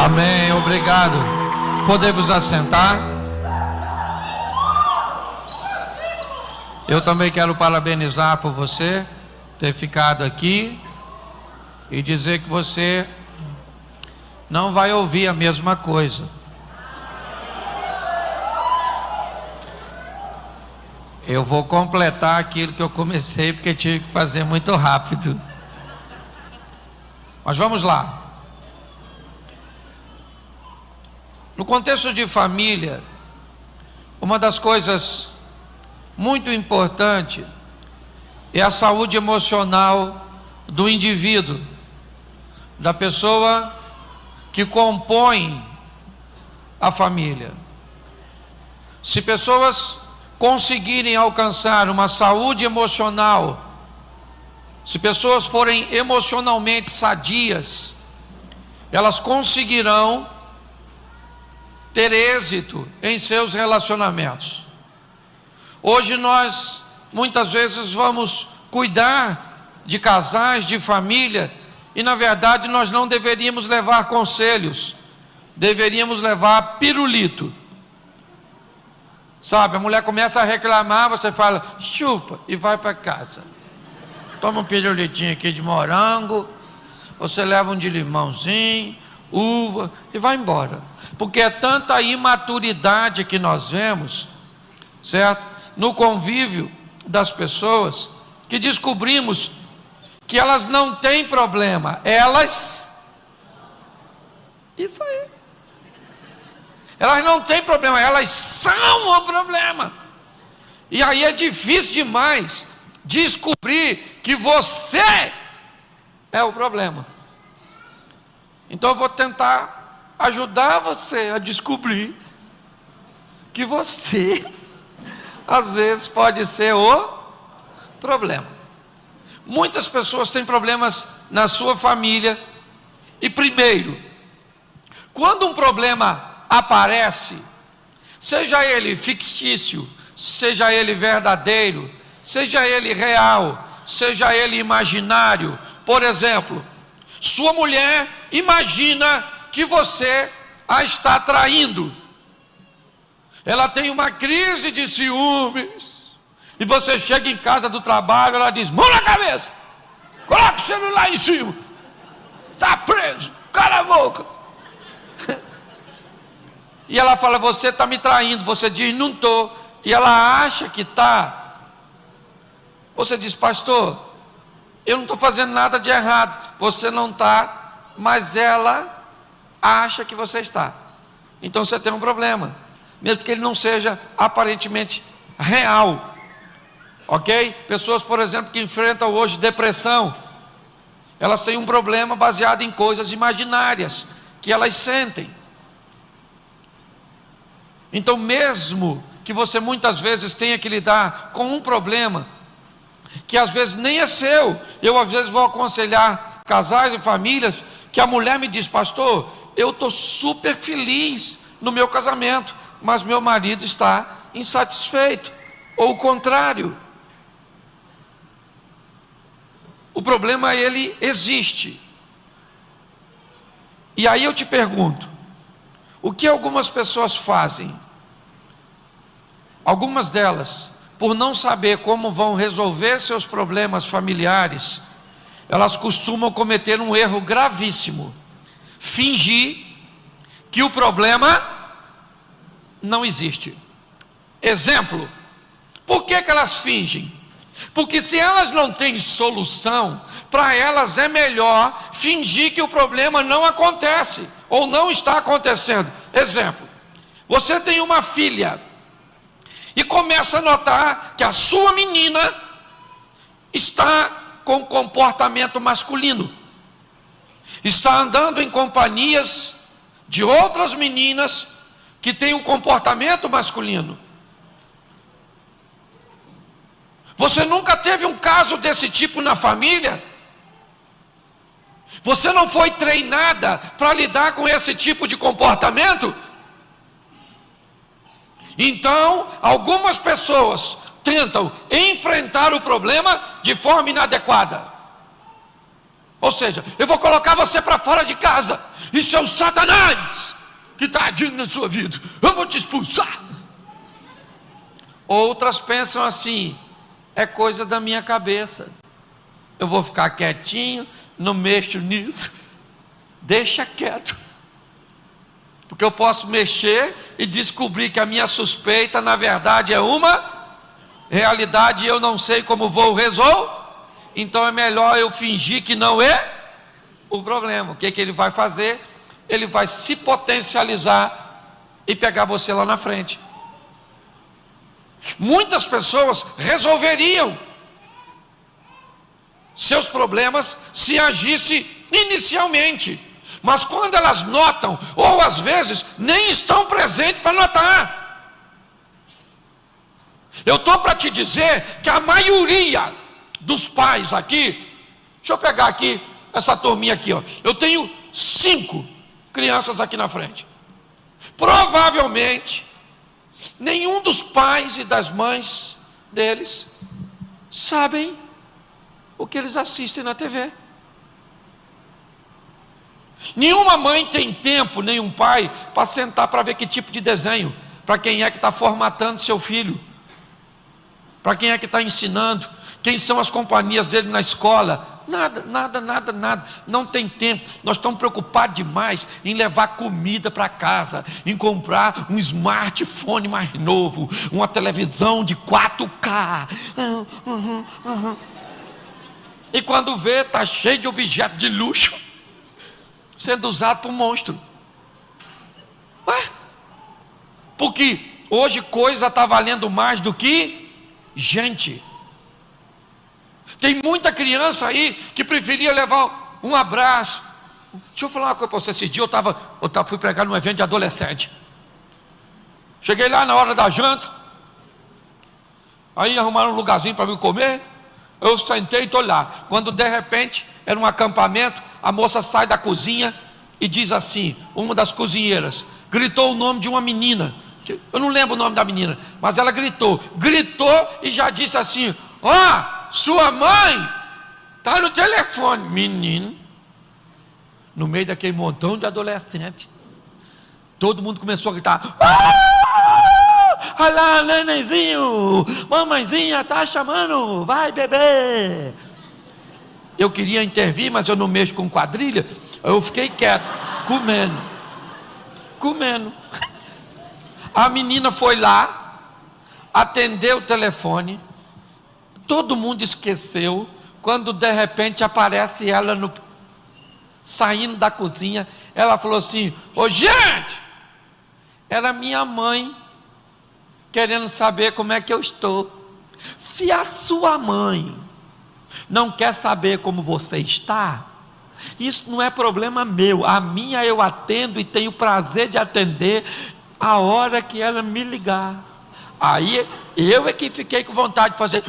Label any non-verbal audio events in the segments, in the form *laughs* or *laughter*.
Amém. Obrigado. Podemos assentar. Eu também quero parabenizar por você ter ficado aqui e dizer que você não vai ouvir a mesma coisa. Eu vou completar aquilo que eu comecei porque tive que fazer muito rápido. Mas vamos lá. No contexto de família, uma das coisas muito importantes é a saúde emocional do indivíduo, da pessoa que compõe a família. Se pessoas conseguirem alcançar uma saúde emocional, se pessoas forem emocionalmente sadias, elas conseguirão ter êxito em seus relacionamentos. Hoje nós muitas vezes vamos cuidar de casais, de família, e na verdade nós não deveríamos levar conselhos, deveríamos levar pirulito. Sabe, a mulher começa a reclamar, você fala, chupa, e vai para casa. Toma um pirulitinho aqui de morango, você leva um de limãozinho, uva e vai embora. Porque é tanta imaturidade que nós vemos, certo? No convívio das pessoas, que descobrimos que elas não têm problema, elas. Isso aí. Elas não têm problema, elas são o problema. E aí é difícil demais descobrir que você é o problema. Então eu vou tentar ajudar você a descobrir que você, *laughs* às vezes, pode ser o problema. Muitas pessoas têm problemas na sua família. E primeiro, quando um problema aparece, seja ele fictício, seja ele verdadeiro, seja ele real, seja ele imaginário. Por exemplo, sua mulher imagina que você a está traindo. Ela tem uma crise de ciúmes. E você chega em casa do trabalho, ela diz: mão na cabeça, coloca o celular em cima, está preso, cala a boca. *laughs* E ela fala: Você está me traindo. Você diz: Não estou. E ela acha que está. Você diz: Pastor, eu não estou fazendo nada de errado. Você não está, mas ela acha que você está. Então você tem um problema, mesmo que ele não seja aparentemente real. Ok? Pessoas, por exemplo, que enfrentam hoje depressão, elas têm um problema baseado em coisas imaginárias que elas sentem. Então, mesmo que você muitas vezes tenha que lidar com um problema que às vezes nem é seu. Eu às vezes vou aconselhar casais e famílias que a mulher me diz, pastor, eu estou super feliz no meu casamento, mas meu marido está insatisfeito, ou o contrário. O problema ele existe. E aí eu te pergunto, o que algumas pessoas fazem? Algumas delas por não saber como vão resolver seus problemas familiares, elas costumam cometer um erro gravíssimo: fingir que o problema não existe. Exemplo: por que, que elas fingem? Porque se elas não têm solução, para elas é melhor fingir que o problema não acontece ou não está acontecendo. Exemplo: você tem uma filha e começa a notar que a sua menina está com comportamento masculino, está andando em companhias de outras meninas que têm um comportamento masculino. Você nunca teve um caso desse tipo na família? Você não foi treinada para lidar com esse tipo de comportamento? Então, algumas pessoas tentam enfrentar o problema de forma inadequada. Ou seja, eu vou colocar você para fora de casa. Isso é o Satanás que está agindo na sua vida. Eu vou te expulsar. Outras pensam assim: é coisa da minha cabeça. Eu vou ficar quietinho, não mexo nisso. Deixa quieto. Porque eu posso mexer e descobrir que a minha suspeita, na verdade, é uma realidade e eu não sei como vou resolver. Então é melhor eu fingir que não é o problema. O que, que ele vai fazer? Ele vai se potencializar e pegar você lá na frente. Muitas pessoas resolveriam seus problemas se agisse inicialmente. Mas quando elas notam, ou às vezes nem estão presentes para notar. Eu estou para te dizer que a maioria dos pais aqui, deixa eu pegar aqui essa turminha aqui, ó. Eu tenho cinco crianças aqui na frente. Provavelmente, nenhum dos pais e das mães deles sabem o que eles assistem na TV. Nenhuma mãe tem tempo, nenhum pai, para sentar para ver que tipo de desenho, para quem é que está formatando seu filho, para quem é que está ensinando, quem são as companhias dele na escola. Nada, nada, nada, nada. Não tem tempo. Nós estamos preocupados demais em levar comida para casa, em comprar um smartphone mais novo, uma televisão de 4K. Uhum, uhum. E quando vê, está cheio de objetos de luxo sendo usado por monstro. Ué? Porque hoje coisa está valendo mais do que gente. Tem muita criança aí que preferia levar um abraço. Deixa eu falar uma coisa para você. Esse dia eu, tava, eu tava, fui pregar num evento de adolescente. Cheguei lá na hora da janta. Aí arrumaram um lugarzinho para me comer. Eu sentei e estou lá. Quando de repente era um acampamento, a moça sai da cozinha e diz assim: uma das cozinheiras gritou o nome de uma menina. Eu não lembro o nome da menina, mas ela gritou, gritou e já disse assim: Ó, oh, sua mãe está no telefone, menino. No meio daquele montão de adolescente, todo mundo começou a gritar: ah, Olha lá, nenenzinho, mamãezinha está chamando, vai beber eu queria intervir, mas eu não mexo com quadrilha. Eu fiquei quieto, comendo, comendo. A menina foi lá, atendeu o telefone, todo mundo esqueceu, quando de repente aparece ela no, saindo da cozinha, ela falou assim: Ô gente, era minha mãe querendo saber como é que eu estou. Se a sua mãe não quer saber como você está, isso não é problema meu. A minha eu atendo e tenho prazer de atender a hora que ela me ligar. Aí eu é que fiquei com vontade de fazer.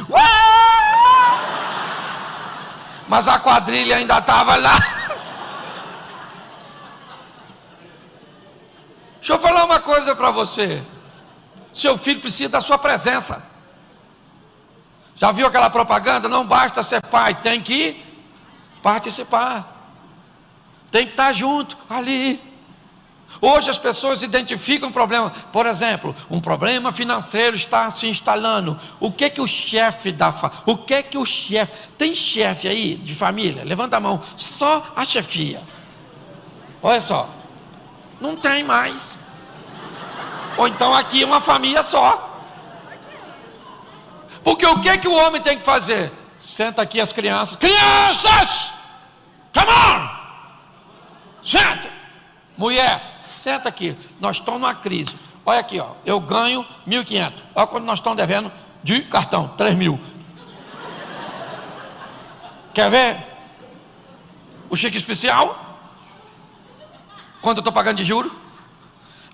Mas a quadrilha ainda estava lá. Deixa eu falar uma coisa para você. Seu filho precisa da sua presença. Já viu aquela propaganda? Não basta ser pai, tem que participar. Tem que estar junto ali. Hoje as pessoas identificam um problema, por exemplo, um problema financeiro está se instalando. O que que o chefe da fa... o que que o chefe tem chefe aí de família? Levanta a mão. Só a chefia. Olha só, não tem mais. Ou então aqui uma família só. Porque o que, que o homem tem que fazer? Senta aqui as crianças. Crianças! Come on! Senta! Mulher, senta aqui. Nós estamos numa crise. Olha aqui, ó. Eu ganho 1.500. Olha quando nós estamos devendo de cartão, 3 mil. Quer ver? O cheque especial? Quanto eu estou pagando de juros?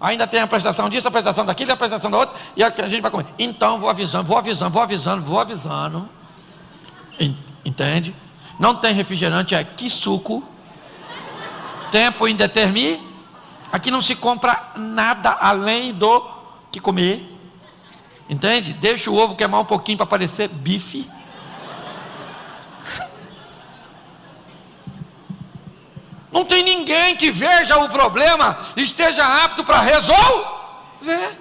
Ainda tem a prestação disso, a prestação daquilo, a prestação da outra, e a gente vai comer. Então, vou avisando, vou avisando, vou avisando, vou avisando. Entende? Não tem refrigerante, é que suco. Tempo indeterminado. Aqui não se compra nada além do que comer. Entende? Deixa o ovo queimar um pouquinho para parecer bife. Tem ninguém que veja o problema e esteja apto para resolver.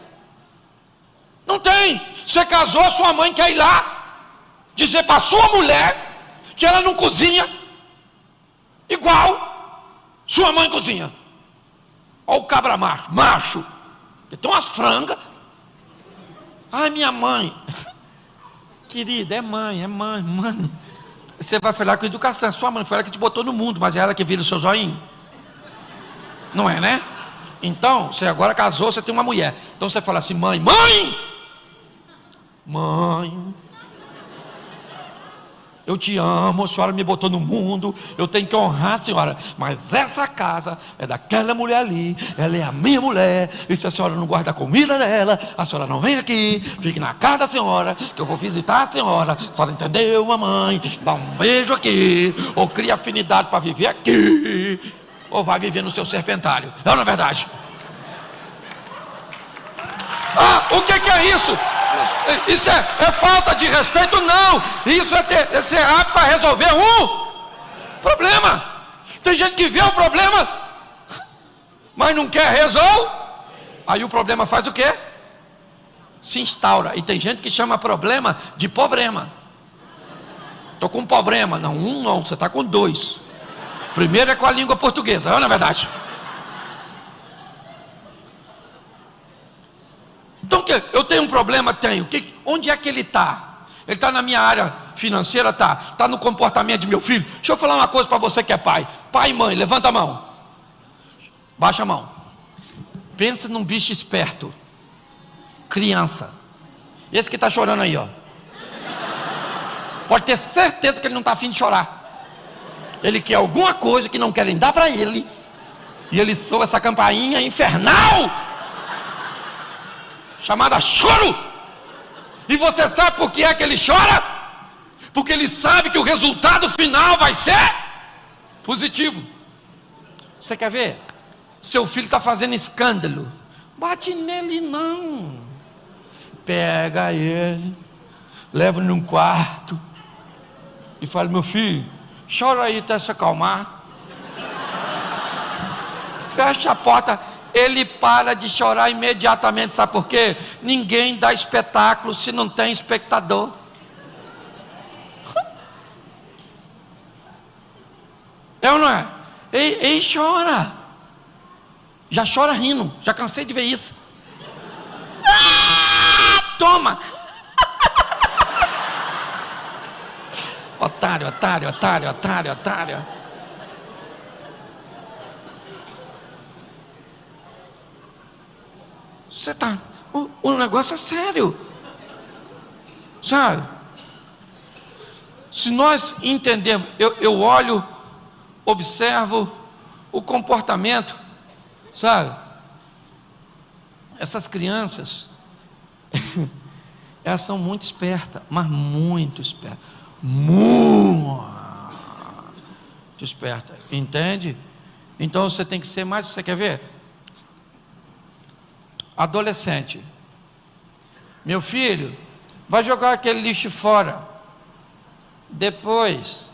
Não tem. Você casou, sua mãe quer ir lá dizer para sua mulher que ela não cozinha igual sua mãe cozinha. Olha o cabra macho, macho. Tem umas frangas. Ai, minha mãe. *laughs* Querida, é mãe, é mãe, mãe. Você vai falar com educação. Sua mãe foi ela que te botou no mundo, mas é ela que vira o seu zoinho. Não é, né? Então, você agora casou, você tem uma mulher. Então você fala assim: mãe, mãe! Mãe, eu te amo, a senhora me botou no mundo, eu tenho que honrar a senhora, mas essa casa é daquela mulher ali, ela é a minha mulher, e se a senhora não guarda a comida dela, a senhora não vem aqui, fique na casa da senhora, que eu vou visitar a senhora, a senhora entendeu, mamãe? Dá um beijo aqui, ou cria afinidade para viver aqui, ou vai viver no seu serpentário, é ou não é verdade? Ah, o que, que é isso? Isso é, é, falta de respeito? Não. Isso é, ter, é ser apto para resolver um problema. Tem gente que vê o problema, mas não quer resolver. Aí o problema faz o quê? Se instaura. E tem gente que chama problema de problema. Estou com um problema. Não, um não, você está com dois. Primeiro é com a língua portuguesa, é verdade? Então, eu tenho um problema? Tenho. Onde é que ele está? Ele está na minha área financeira? Está. Está no comportamento de meu filho? Deixa eu falar uma coisa para você que é pai. Pai e mãe, levanta a mão. Baixa a mão. Pensa num bicho esperto. Criança. Esse que está chorando aí, ó. Pode ter certeza que ele não está afim de chorar. Ele quer alguma coisa que não querem dar para ele. E ele soa essa campainha infernal chamada choro. E você sabe por que é que ele chora? Porque ele sabe que o resultado final vai ser positivo. Você quer ver? Seu filho está fazendo escândalo. Bate nele não. Pega ele, leva num quarto e fala: Meu filho, chora aí até se acalmar. Fecha a porta ele para de chorar imediatamente. Sabe por quê? Ninguém dá espetáculo se não tem espectador. *laughs* É ou não é? Ei, ei, chora. Já chora rindo. Já cansei de ver isso. Ah, toma. *laughs* otário, otário, otário, otário, otário. Você está. O, o negócio é sério. Sabe? Se nós entendemos, eu, eu olho, observo o comportamento, sabe? Essas crianças, *laughs* elas são muito espertas, mas muito espertas. Muito espertas, entende? Então você tem que ser mais, você quer ver? Adolescente. Meu filho, vai jogar aquele lixo fora. Depois.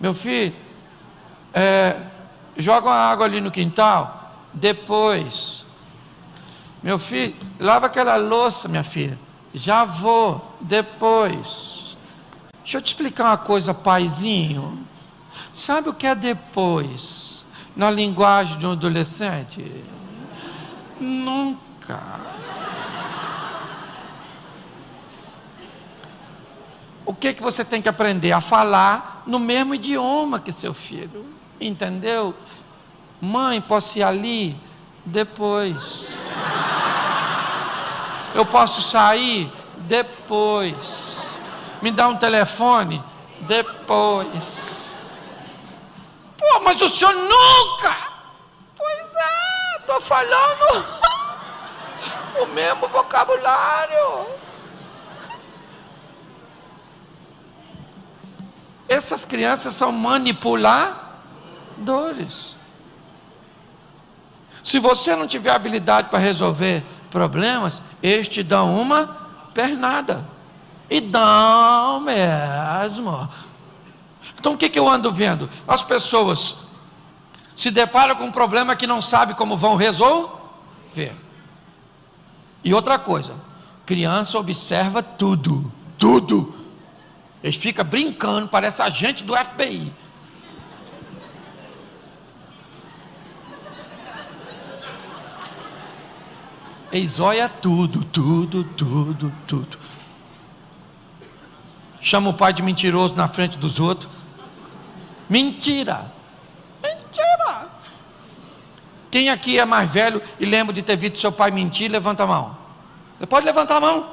Meu filho, é, joga uma água ali no quintal. Depois. Meu filho, lava aquela louça, minha filha. Já vou. Depois. Deixa eu te explicar uma coisa, paizinho. Sabe o que é depois? Na linguagem de um adolescente? Nunca. O que, que você tem que aprender? A falar no mesmo idioma que seu filho. Entendeu? Mãe, posso ir ali? Depois. Eu posso sair? Depois. Me dá um telefone? Depois. Pô, mas o senhor nunca estou falando *laughs* o mesmo vocabulário. Essas crianças são manipuladores. Se você não tiver habilidade para resolver problemas, eles te dão uma pernada. E dão mesmo. Então o que, que eu ando vendo? As pessoas se deparam com um problema que não sabe como vão resolver. E outra coisa, criança observa tudo, tudo. Eles ficam brincando, parece agente do FBI. Eles olham tudo, tudo, tudo, tudo. Chama o pai de mentiroso na frente dos outros. Mentira. Mentira. Quem aqui é mais velho e lembra de ter visto seu pai mentir, levanta a mão. Você pode levantar a mão.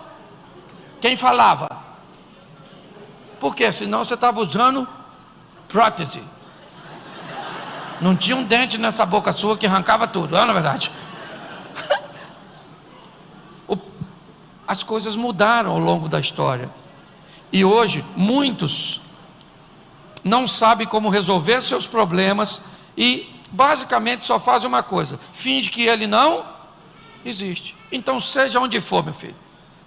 Quem falava? Porque senão você estava usando prótese. Não tinha um dente nessa boca sua que arrancava tudo, não é na verdade? *laughs* As coisas mudaram ao longo da história. E hoje, muitos não sabem como resolver seus problemas e basicamente só fazem uma coisa: finge que ele não existe. Então, seja onde for, meu filho.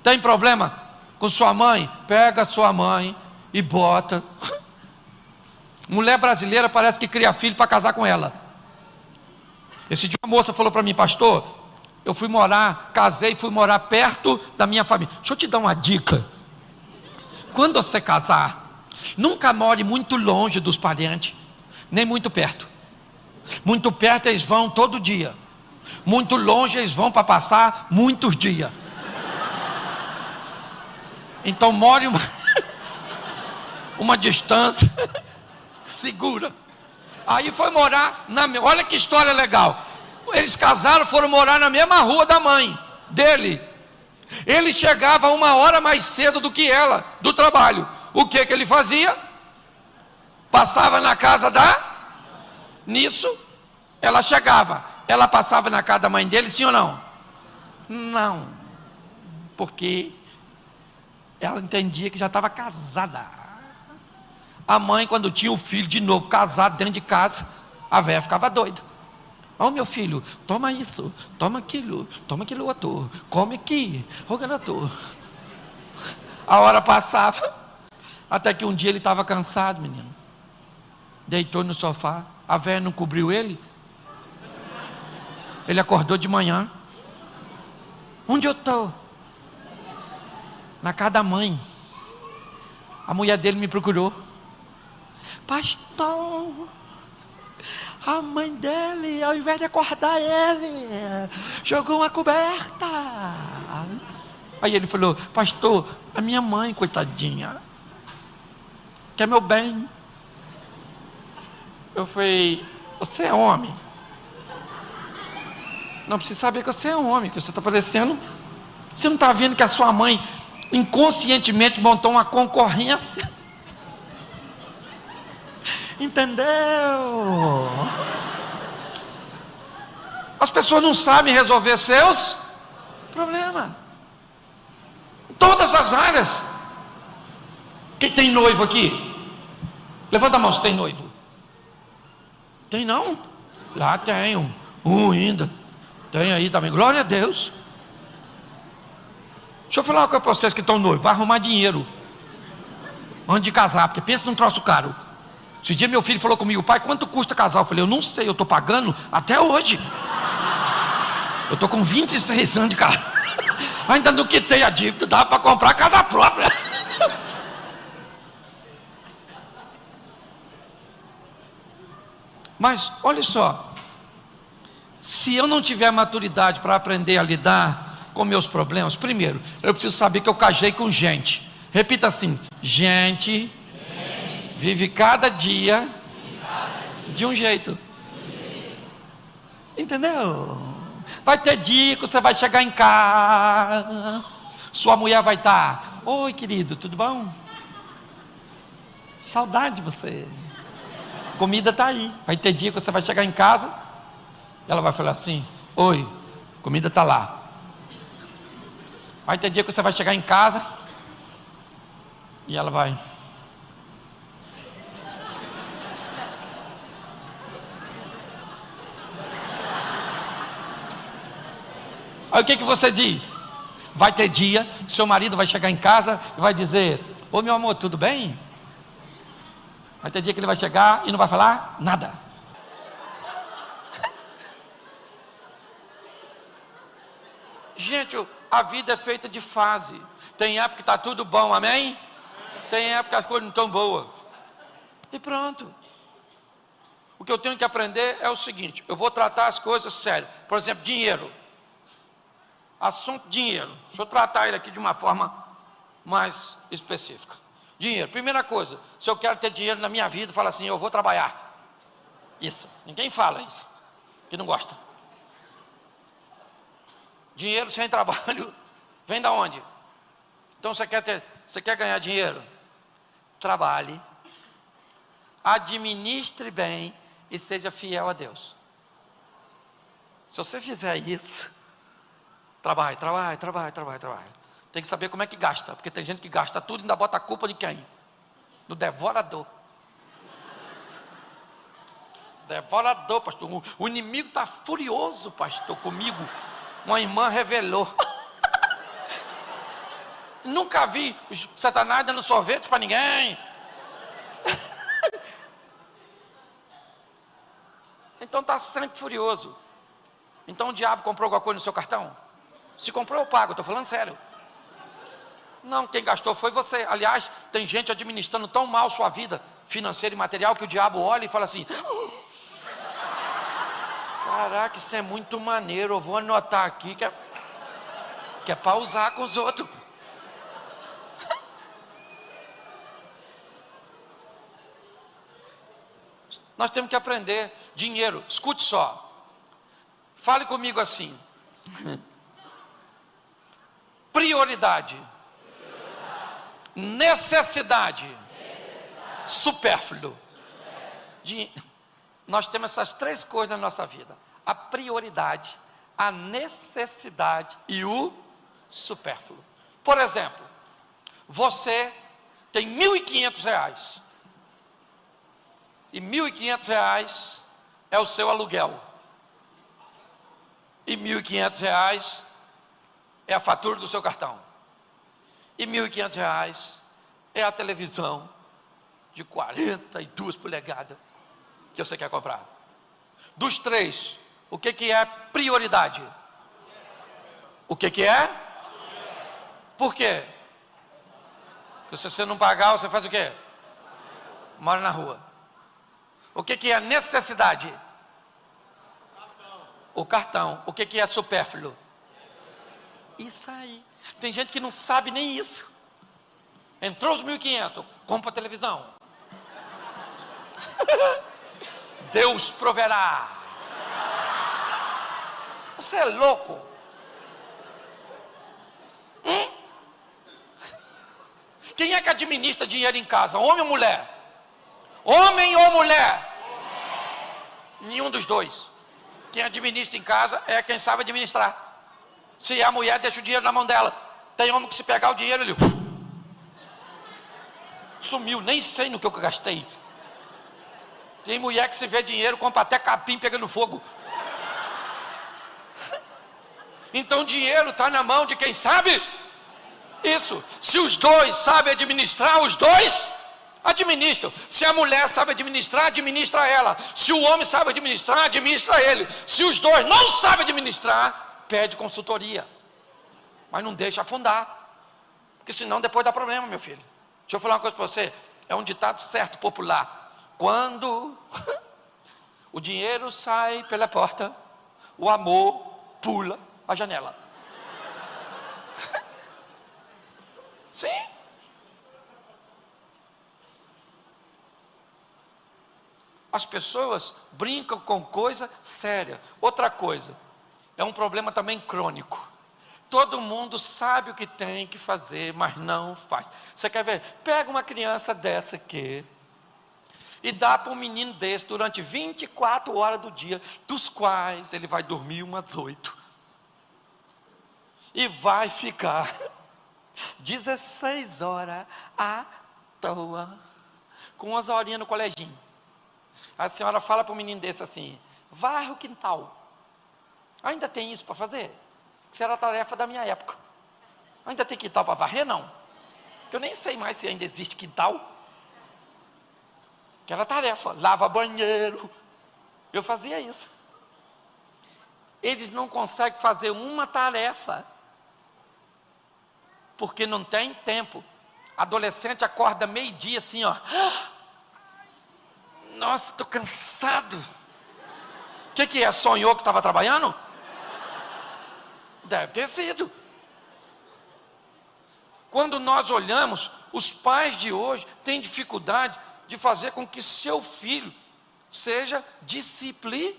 Tem problema com sua mãe? Pega sua mãe e bota. *laughs* Mulher brasileira parece que cria filho para casar com ela. Esse dia uma moça falou para mim, pastor, eu fui morar, casei, fui morar perto da minha família. Deixa eu te dar uma dica. Quando você casar, nunca more muito longe dos parentes, nem muito perto. Muito perto eles vão todo dia. Muito longe eles vão para passar muitos dias. Então more uma, *laughs* uma distância *laughs* segura. Aí foi morar na. Olha que história legal. Eles casaram, foram morar na mesma rua da mãe dele. Ele chegava uma hora mais cedo do que ela, do trabalho. O que que ele fazia? Passava na casa da. Nisso, ela chegava. Ela passava na casa da mãe dele, sim ou não? Não. Porque ela entendia que já estava casada. A mãe, quando tinha o filho de novo casado dentro de casa, a velha ficava doida. Ó oh, meu filho, toma isso, toma aquilo, toma aquilo outro, come aqui, ô. A hora passava, até que um dia ele estava cansado, menino. Deitou no sofá, a velha não cobriu ele. Ele acordou de manhã. Onde eu estou? Na casa da mãe. A mulher dele me procurou. Pastor, a mãe dele, ao invés de acordar ele, jogou uma coberta. Aí ele falou: Pastor, a minha mãe, coitadinha, quer meu bem. Eu falei: Você é homem? Não precisa saber que você é homem, que você está parecendo. Você não está vendo que a sua mãe inconscientemente montou uma concorrência? *laughs* Entendeu? As pessoas não sabem resolver seus problemas. Todas as áreas. Quem tem noivo aqui? Levanta a mão se tem noivo. Tem não? Lá tem um, um ainda. Tem aí também. Glória a Deus. Deixa eu falar uma coisa para vocês que estão noivos. Vai arrumar dinheiro. Antes de casar, porque pensa num troço caro. Esse dia meu filho falou comigo, pai, quanto custa casar? Eu falei, eu não sei, eu estou pagando até hoje. Eu estou com 26 anos de carro. *laughs* Ainda não quitei a dívida, dá para comprar casa própria. Mas olha só, se eu não tiver maturidade para aprender a lidar com meus problemas, primeiro, eu preciso saber que eu casei com gente. Repita assim: gente, Vive cada dia de um jeito. Entendeu? Vai ter dia que você vai chegar em casa, sua mulher vai estar, oi querido, tudo bom? Saudade de você. Comida está aí. Vai ter dia que você vai chegar em casa, ela vai falar assim, oi, comida está lá. Vai ter dia que você vai chegar em casa e ela vai. Aí o que, que você diz? Vai ter dia, seu marido vai chegar em casa e vai dizer: Ô meu amor, tudo bem? Vai ter dia que ele vai chegar e não vai falar nada. Gente, a vida é feita de fase. Tem época que está tudo bom, amém? Tem época que as coisas não estão boas. E pronto. O que eu tenho que aprender é o seguinte: eu vou tratar as coisas sério. Por exemplo, dinheiro. Assunto dinheiro. Deixa eu tratar ele aqui de uma forma mais específica. Dinheiro. Primeira coisa, se eu quero ter dinheiro na minha vida, fala assim: eu vou trabalhar. Isso. Ninguém fala isso. Que não gosta. Dinheiro sem trabalho *laughs* vem da onde? Então você quer ter, você quer ganhar dinheiro? Trabalhe, administre bem e seja fiel a Deus. Se você fizer isso, trabalhe, trabalhe, trabalhe, trabalhe, trabalhe. Tem que saber como é que gasta, porque tem gente que gasta tudo e ainda bota a culpa de quem? Do devorador. Devorador, pastor. O inimigo está furioso, pastor, comigo uma irmã revelou. *laughs* Nunca vi Satanás dando sorvete para ninguém. *laughs* então está sempre furioso. Então o diabo comprou alguma coisa no seu cartão? Se comprou, eu pago, estou falando sério. Não, quem gastou foi você. Aliás, tem gente administrando tão mal sua vida financeira e material que o diabo olha e fala assim: Caraca, isso é muito maneiro. Eu vou anotar aqui que é, que é para usar com os outros. *laughs* Nós temos que aprender dinheiro. Escute só. Fale comigo assim. *laughs* Prioridade. Necessidade. Supérfluo. Nós temos essas três coisas na nossa vida a prioridade, a necessidade e o supérfluo. Por exemplo, você tem R$ 1.500 e R$ 1.500 é o seu aluguel e R$ 1.500 é a fatura do seu cartão e R$ 1.500 é a televisão de 42 polegadas que você quer comprar. Dos três, o que, que é prioridade? O que, que é? Por quê? Porque se você não pagar, você faz o quê? Mora na rua. O que, que é necessidade? O cartão. O que, que é supérfluo? Isso aí. Tem gente que não sabe nem isso. Entrou os 1.500, compra a televisão. *laughs* Deus proverá. Você é louco? Hum? Quem é que administra dinheiro em casa? Homem ou mulher? Homem ou mulher? Nenhum dos dois. Quem administra em casa é quem sabe administrar. Se a mulher deixa o dinheiro na mão dela, tem homem que se pegar o dinheiro, ele sumiu, nem sei no que eu gastei. Tem mulher que se vê dinheiro, compra até capim pegando fogo. Então o dinheiro está na mão de quem sabe? Isso. Se os dois sabem administrar, os dois administram. Se a mulher sabe administrar, administra ela. Se o homem sabe administrar, administra ele. Se os dois não sabem administrar, pede consultoria. Mas não deixa afundar. Porque senão depois dá problema, meu filho. Deixa eu falar uma coisa para você. É um ditado certo, popular. Quando *laughs* o dinheiro sai pela porta, o amor pula a janela. *laughs* Sim. As pessoas brincam com coisa séria. Outra coisa, é um problema também crônico. Todo mundo sabe o que tem que fazer, mas não faz. Você quer ver? Pega uma criança dessa aqui e dá para um menino desse durante 24 horas do dia, dos quais ele vai dormir umas oito e vai ficar *laughs* 16 horas à toa, com umas horinhas no coleginho. A senhora fala para o menino desse assim: varre o quintal. Ainda tem isso para fazer? Isso era a tarefa da minha época. Ainda tem quintal para varrer? Não. Eu nem sei mais se ainda existe quintal. Aquela tarefa, lava banheiro. Eu fazia isso. Eles não conseguem fazer uma tarefa, porque não tem tempo. Adolescente acorda meio-dia assim, ó. *gasps* Nossa, estou cansado. O que, que é? Sonhou que estava trabalhando? Deve ter sido. Quando nós olhamos, os pais de hoje têm dificuldade de fazer com que seu filho seja disciplinado.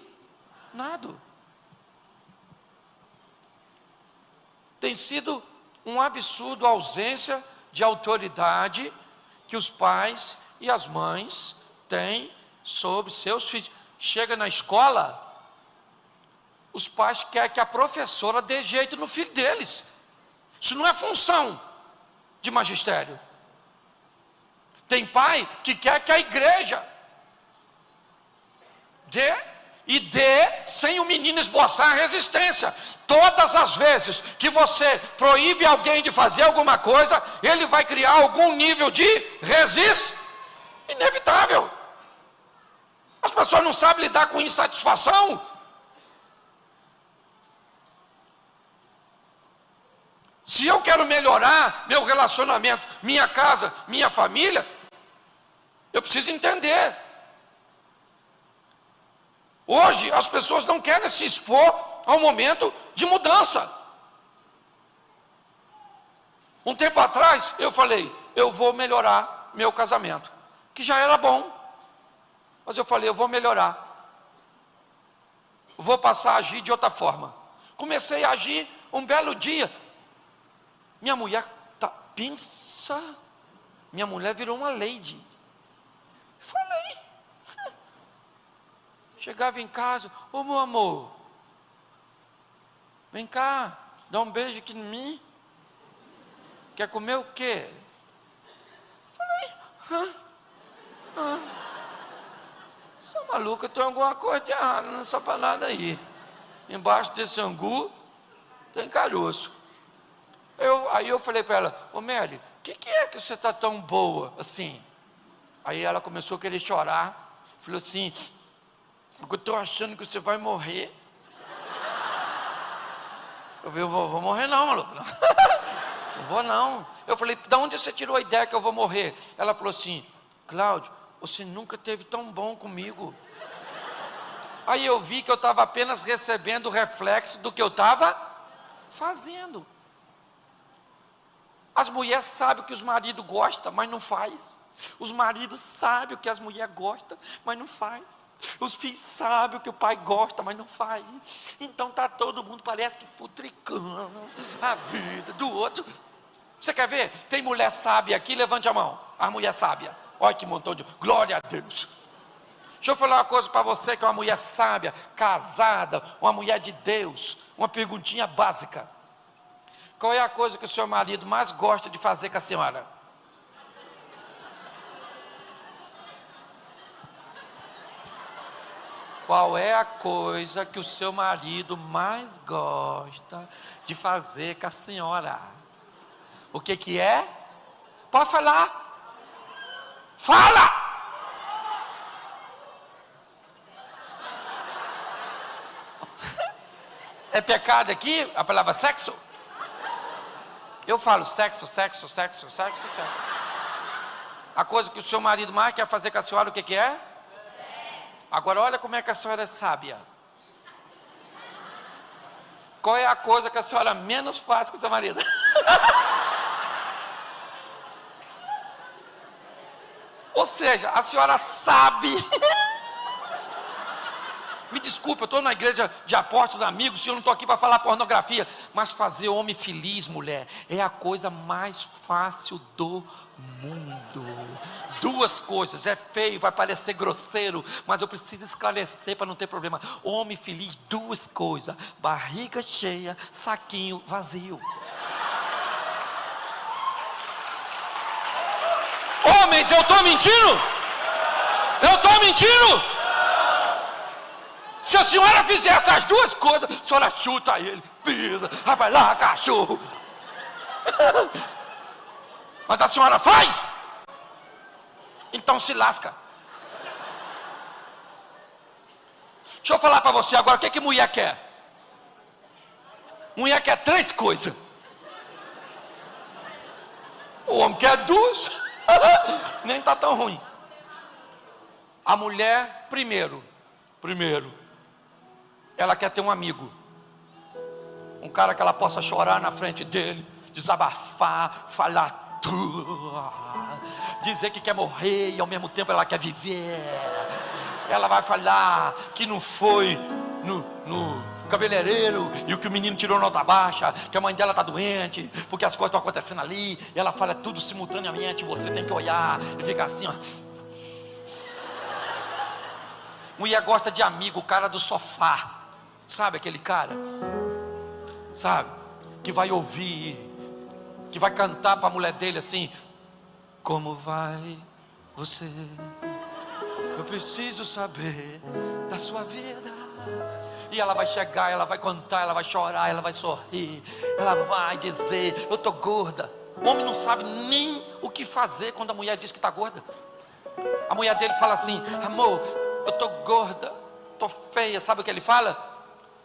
Tem sido um absurdo a ausência de autoridade que os pais e as mães têm sobre seus filhos. Chega na escola, os pais querem que a professora dê jeito no filho deles. Isso não é função de magistério. Tem pai que quer que a igreja dê e dê sem o menino esboçar resistência. Todas as vezes que você proíbe alguém de fazer alguma coisa, ele vai criar algum nível de resistência. Inevitável. As pessoas não sabem lidar com insatisfação. Se eu quero melhorar meu relacionamento, minha casa, minha família, eu preciso entender. Hoje as pessoas não querem se expor ao momento de mudança. Um tempo atrás eu falei, eu vou melhorar meu casamento, que já era bom, mas eu falei, eu vou melhorar, vou passar a agir de outra forma. Comecei a agir um belo dia, minha mulher, tá, pensa, minha mulher virou uma lady. Falei. *laughs* Chegava em casa, ô meu amor, vem cá, dá um beijo aqui em mim. Quer comer o quê? Falei, hã? hã? Sou maluca, tem alguma coisa de errado nessa parada aí. Embaixo desse angu tem caroço. Eu, aí eu falei para ela, ô Mary, o que, que, é que você está tão boa assim? Aí ela começou a querer chorar, falou assim, porque eu estou achando que você vai morrer. Eu falei, eu vou, vou morrer não, maluco. Não. *laughs* não vou não. Eu falei, de onde você tirou a ideia que eu vou morrer? Ela falou assim, Cláudio, você nunca teve tão bom comigo. Aí eu vi que eu estava apenas recebendo o reflexo do que eu estava fazendo. As mulheres sabem o que os maridos gostam, mas não faz. Os maridos sabem o que as mulheres gostam, mas não faz. Os filhos sabem o que o pai gosta, mas não faz. Então tá todo mundo parece que futricando a vida do outro. Você quer ver? Tem mulher sábia aqui, levante a mão. A mulher sábia. Olha que montão de. Glória a Deus. Deixa eu falar uma coisa para você que é uma mulher sábia, casada, uma mulher de Deus. Uma perguntinha básica. Qual é a coisa que o seu marido mais gosta de fazer com a senhora? Qual é a coisa que o seu marido mais gosta de fazer com a senhora? O que que é? Pode falar. Fala! É pecado aqui a palavra sexo? Eu falo sexo, sexo, sexo, sexo, sexo. A coisa que o seu marido mais quer fazer com a senhora, o que, que é? Agora olha como é que a senhora é sábia. Qual é a coisa que a senhora menos faz com o seu marido? *laughs* Ou seja, a senhora sabe *laughs* Me desculpe, eu estou na igreja de apóstolos, amigos, eu não estou aqui para falar pornografia. Mas fazer homem feliz, mulher, é a coisa mais fácil do mundo. Duas coisas, é feio, vai parecer grosseiro, mas eu preciso esclarecer para não ter problema. Homem feliz, duas coisas: barriga cheia, saquinho vazio. Homens, eu estou mentindo? Eu estou mentindo? Se a senhora fizer essas duas coisas, a senhora chuta ele, pisa, vai lá, cachorro. *laughs* Mas a senhora faz? Então se lasca. Deixa eu falar para você agora o que, que mulher quer. Mulher quer três coisas. O homem quer duas, *laughs* nem está tão ruim. A mulher, primeiro, primeiro, ela quer ter um amigo, um cara que ela possa chorar na frente dele, desabafar, falar tudo, dizer que quer morrer e ao mesmo tempo ela quer viver. Ela vai falar que não foi no, no cabeleireiro e o que o menino tirou nota baixa, que a mãe dela está doente, porque as coisas estão acontecendo ali, e ela fala tudo simultaneamente, você tem que olhar e ficar assim, ó. Mulher gosta de amigo, o cara do sofá, sabe aquele cara? Sabe? Que vai ouvir, que vai cantar para a mulher dele assim: Como vai você? Eu preciso saber da sua vida. E ela vai chegar, ela vai contar, ela vai chorar, ela vai sorrir, ela vai dizer: Eu estou gorda. O homem não sabe nem o que fazer quando a mulher diz que está gorda. A mulher dele fala assim: Amor, eu estou gorda, estou feia. Sabe o que ele fala?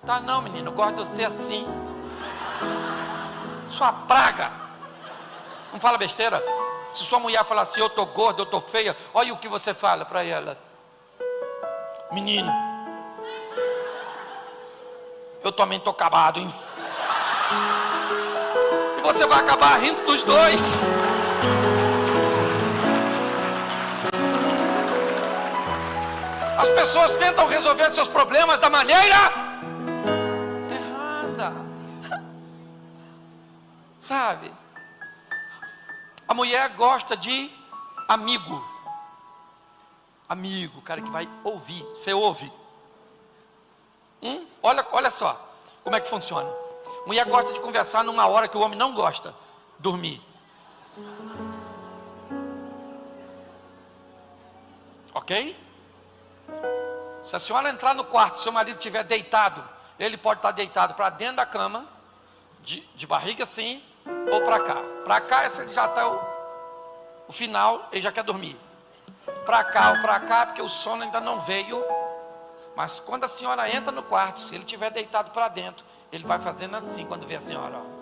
Tá não, menino, gosto de você assim. Sua praga. Não fala besteira. Se sua mulher falar assim, eu estou gorda, eu estou feia, olha o que você fala para ela. Menino, eu também estou acabado, hein? E você vai acabar rindo dos dois. As pessoas tentam resolver seus problemas da maneira Sabe? A mulher gosta de amigo. Amigo, cara que vai ouvir. Você ouve. Hum? Olha, olha só como é que funciona. Mulher gosta de conversar numa hora que o homem não gosta, dormir. Ok? Se a senhora entrar no quarto, seu marido estiver deitado, ele pode estar deitado para dentro da cama, de, de barriga assim, ou para cá. Para cá, esse já está o, o final, ele já quer dormir. Para cá ou para cá, porque o sono ainda não veio mas quando a senhora entra no quarto, se ele estiver deitado para dentro, ele vai fazendo assim quando vê a senhora. Ó.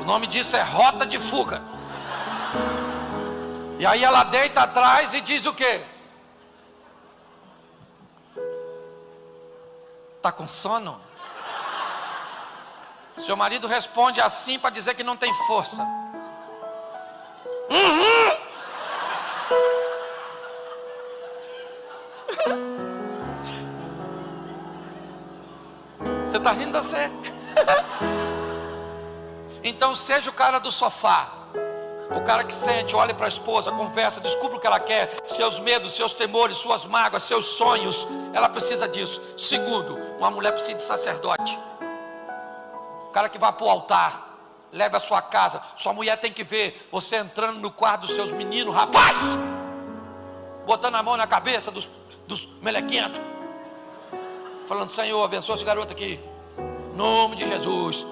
O nome disso é rota de fuga. E aí ela deita atrás e diz o quê? Está com sono? Seu marido responde assim para dizer que não tem força. Uhum. Você está rindo da você? *laughs* então seja o cara do sofá. O cara que sente, olha para a esposa, conversa, descubra o que ela quer, seus medos, seus temores, suas mágoas, seus sonhos. Ela precisa disso. Segundo, uma mulher precisa de sacerdote. O cara que vai para o altar, leva a sua casa. Sua mulher tem que ver você entrando no quarto dos seus meninos, rapaz, botando a mão na cabeça dos, dos melequentos, falando: Senhor, abençoa esse garoto aqui, em nome de Jesus.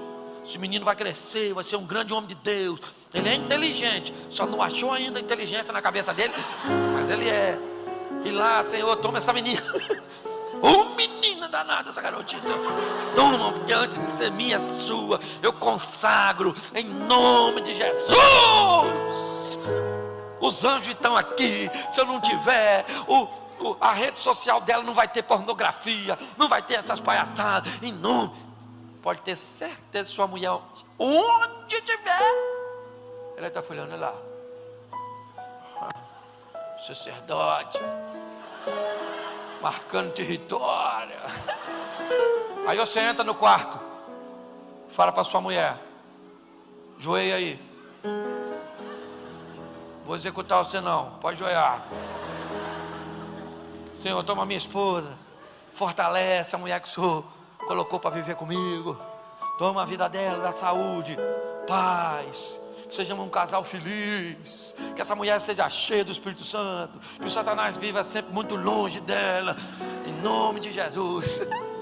Esse menino vai crescer, vai ser um grande homem de Deus. Ele é inteligente, só não achou ainda inteligência na cabeça dele, mas ele é. E lá, Senhor, toma essa menina. *laughs* Ô menina danada essa garotinha. Toma, porque antes de ser minha, sua, eu consagro em nome de Jesus. Os anjos estão aqui. Se eu não tiver, o, o, a rede social dela não vai ter pornografia, não vai ter essas palhaçadas. Em nome. Pode ter certeza, sua mulher, onde tiver, ela está falando lá. *laughs* Sacerdote marcando território. Aí você entra no quarto, fala para sua mulher: joelha aí. Vou executar você não, pode joelhar. Senhor, toma minha esposa, fortalece a mulher que o Senhor colocou para viver comigo. Toma a vida dela, da saúde, paz que sejamos um casal feliz, que essa mulher seja cheia do Espírito Santo, que o Satanás viva sempre muito longe dela, em nome de Jesus. *laughs*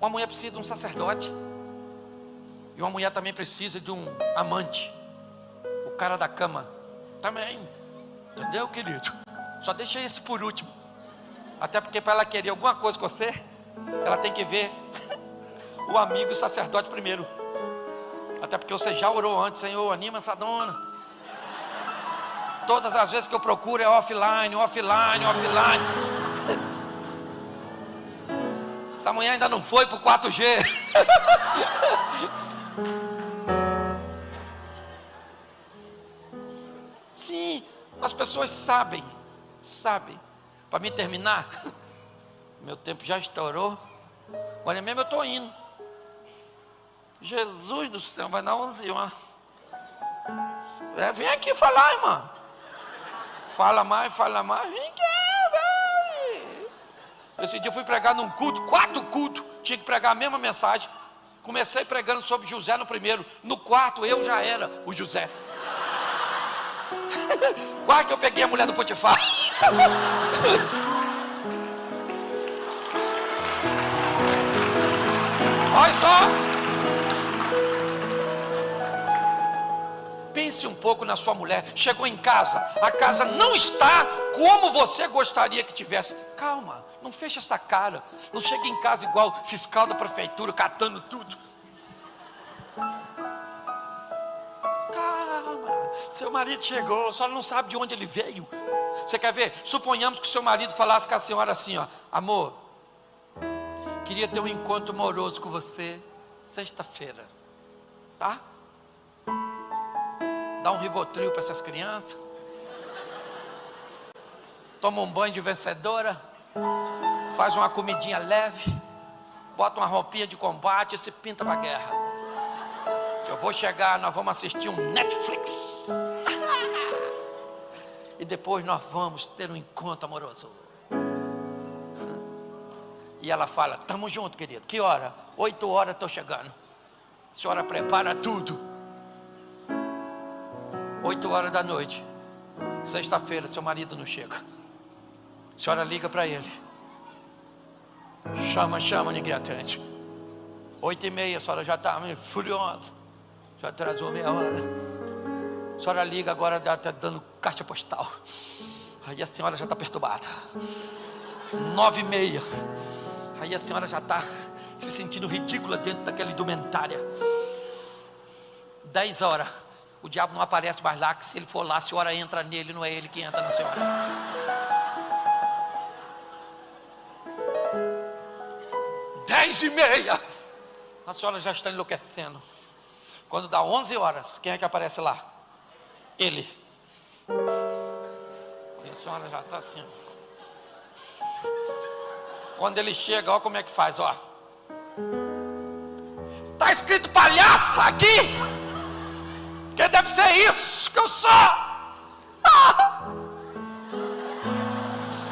Uma mulher precisa de um sacerdote. E uma mulher também precisa de um amante. O cara da cama. Também. Entendeu, querido? Só deixa esse por último. Até porque para ela querer alguma coisa com você, ela tem que ver *laughs* o amigo e o sacerdote primeiro. Até porque você já orou antes, Senhor, anima essa dona. Todas as vezes que eu procuro é offline, offline, offline. Essa mulher ainda não foi para o 4G. Sim, as pessoas sabem, sabem. Para me terminar, meu tempo já estourou. Agora mesmo eu estou indo. Jesus do céu, vai dar 11 horas. É, vem aqui falar, irmã. Fala mais, fala mais. Vem aqui, vai. Esse dia eu fui pregar num culto, quatro cultos. Tinha que pregar a mesma mensagem. Comecei pregando sobre José no primeiro. No quarto eu já era o José. *laughs* Que eu peguei a mulher do Potifar. *laughs* Olha só. Pense um pouco na sua mulher. Chegou em casa, a casa não está como você gostaria que tivesse. Calma, não feche essa cara. Não chegue em casa igual fiscal da prefeitura, catando tudo. Seu marido chegou, a senhora não sabe de onde ele veio. Você quer ver? Suponhamos que o seu marido falasse com a senhora assim: ó, amor, queria ter um encontro amoroso com você sexta-feira, tá? Dá um rivotril para essas crianças. Toma um banho de vencedora. Faz uma comidinha leve. Bota uma roupinha de combate e se pinta para a guerra. Eu vou chegar, nós vamos assistir um Netflix. e depois nós vamos ter um encontro amoroso. E ela fala: Tamo junto, querido. Que hora? Oito horas estou chegando. A senhora prepara tudo. Oito horas da noite. Sexta-feira, seu marido não chega. A senhora liga para ele. Chama, chama, ninguém atende. Oito e meia, a senhora já está furiosa. Já atrasou meia hora. A senhora liga agora, já está dando caixa postal. Aí a senhora já está perturbada. Nove e meia. Aí a senhora já está se sentindo ridícula dentro daquela indumentária. Dez horas. O diabo não aparece mais lá, que se ele for lá, a senhora entra nele, não é ele que entra na senhora. Dez e meia. A senhora já está enlouquecendo. Quando dá 11 horas, quem é que aparece lá? Ele. E a senhora já está assim. Quando ele chega, olha como é que faz, ó. Está escrito palhaça aqui. Que deve ser isso que eu sou.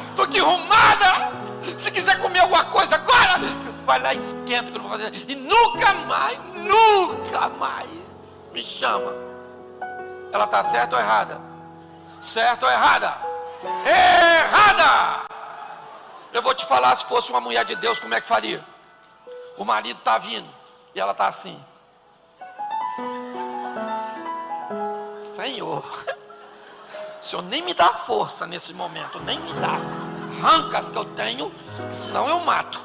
Estou ah! aqui arrumada. Se quiser comer alguma coisa agora, vai lá esquenta que eu não vou fazer. E nunca mais, nunca mais me chama. Ela está certa ou errada? Certa ou errada? Errada! Eu vou te falar, se fosse uma mulher de Deus, como é que faria? O marido está vindo e ela está assim. Senhor, o Senhor nem me dá força nesse momento, nem me dá. Rancas que eu tenho, senão eu mato.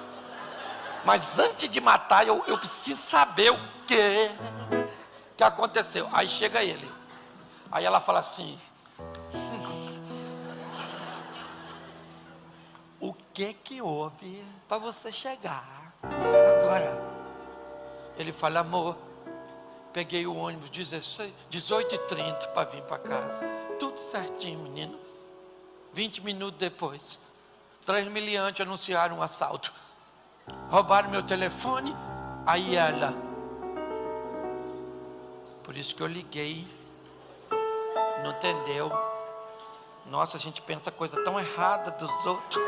Mas antes de matar, eu, eu preciso saber o que que aconteceu. Aí chega ele. Aí ela fala assim: O que que houve para você chegar agora? Ele fala: Amor, peguei o ônibus 18h30 para vir para casa. Tudo certinho, menino. 20 minutos depois, três miliantes anunciaram um assalto. Roubaram meu telefone. Aí ela, por isso que eu liguei. Não entendeu? Nossa, a gente pensa coisa tão errada dos outros.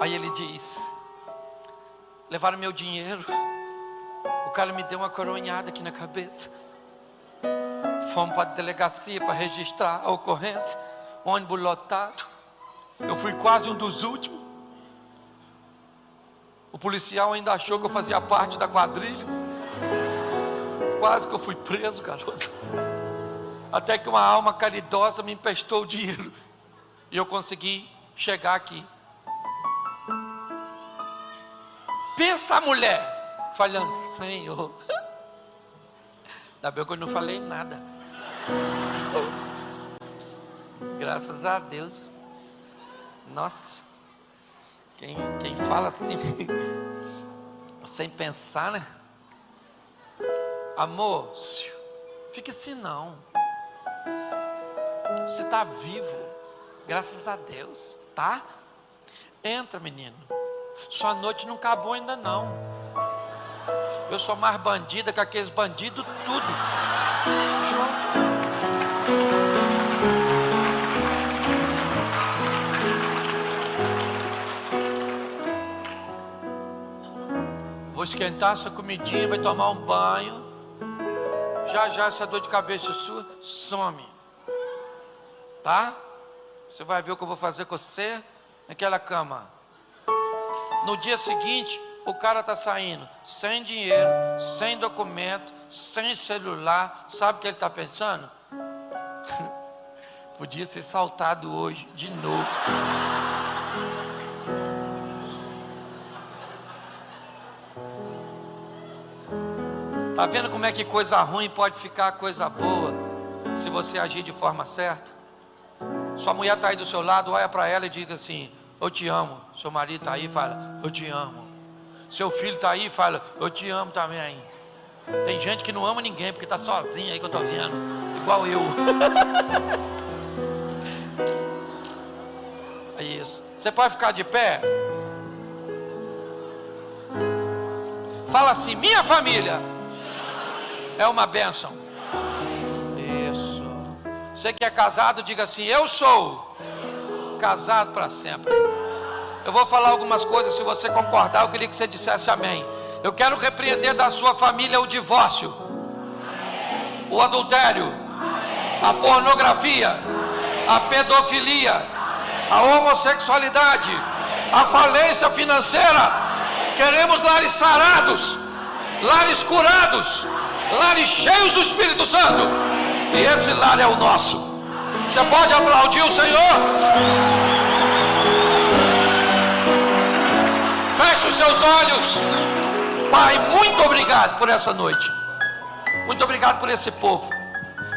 Aí ele diz: Levaram meu dinheiro. Cara me deu uma coronhada aqui na cabeça. Fomos para a delegacia para registrar a ocorrência. Ônibus lotado. Eu fui quase um dos últimos. O policial ainda achou que eu fazia parte da quadrilha. Quase que eu fui preso, garoto. Até que uma alma caridosa me emprestou o dinheiro. E eu consegui chegar aqui. Pensa mulher, falando, Senhor. Ainda bem que eu não falei nada. Graças a Deus. Nossa. Quem, quem fala assim, *laughs* sem pensar, né? Amor, fique assim não. Você está vivo, graças a Deus, tá? Entra, menino. Sua noite não acabou ainda não. Eu sou mais bandida que aqueles bandidos, tudo. Junto. Vou esquentar sua comidinha, vai tomar um banho. Já já essa dor de cabeça sua some. Tá? Você vai ver o que eu vou fazer com você naquela cama. No dia seguinte, o cara está saindo sem dinheiro, sem documento, sem celular. Sabe o que ele está pensando? *laughs* Podia ser saltado hoje, de novo. Está vendo como é que coisa ruim pode ficar coisa boa se você agir de forma certa? Sua mulher está aí do seu lado, olha para ela e diga assim: Eu te amo. Seu marido está aí e fala: Eu te amo. Seu filho está aí e fala: Eu te amo também. Tem gente que não ama ninguém porque está sozinha aí que eu estou vendo, igual eu. *laughs* é isso. Você pode ficar de pé? Fala assim: Minha família é uma bênção. Isso. Você que é casado, diga assim: Eu sou casado para sempre. Eu vou falar algumas coisas, se você concordar, eu queria que você dissesse amém. Eu quero repreender da sua família o divórcio, o adultério, a pornografia, a pedofilia, a homossexualidade, a falência financeira. Queremos lares sarados, lares curados, lares cheios do Espírito Santo. E esse lar é o nosso. Você pode aplaudir o Senhor? Os seus olhos. Pai, muito obrigado por essa noite. Muito obrigado por esse povo.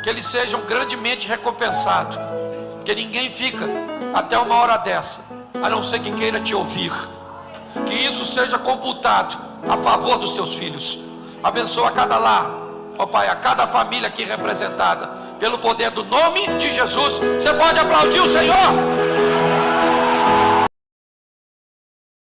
Que eles sejam grandemente recompensados. Que ninguém fica até uma hora dessa, a não ser que queira te ouvir. Que isso seja computado a favor dos teus filhos. Abençoa cada lar, ó Pai, a cada família aqui representada, pelo poder do nome de Jesus. Você pode aplaudir o Senhor?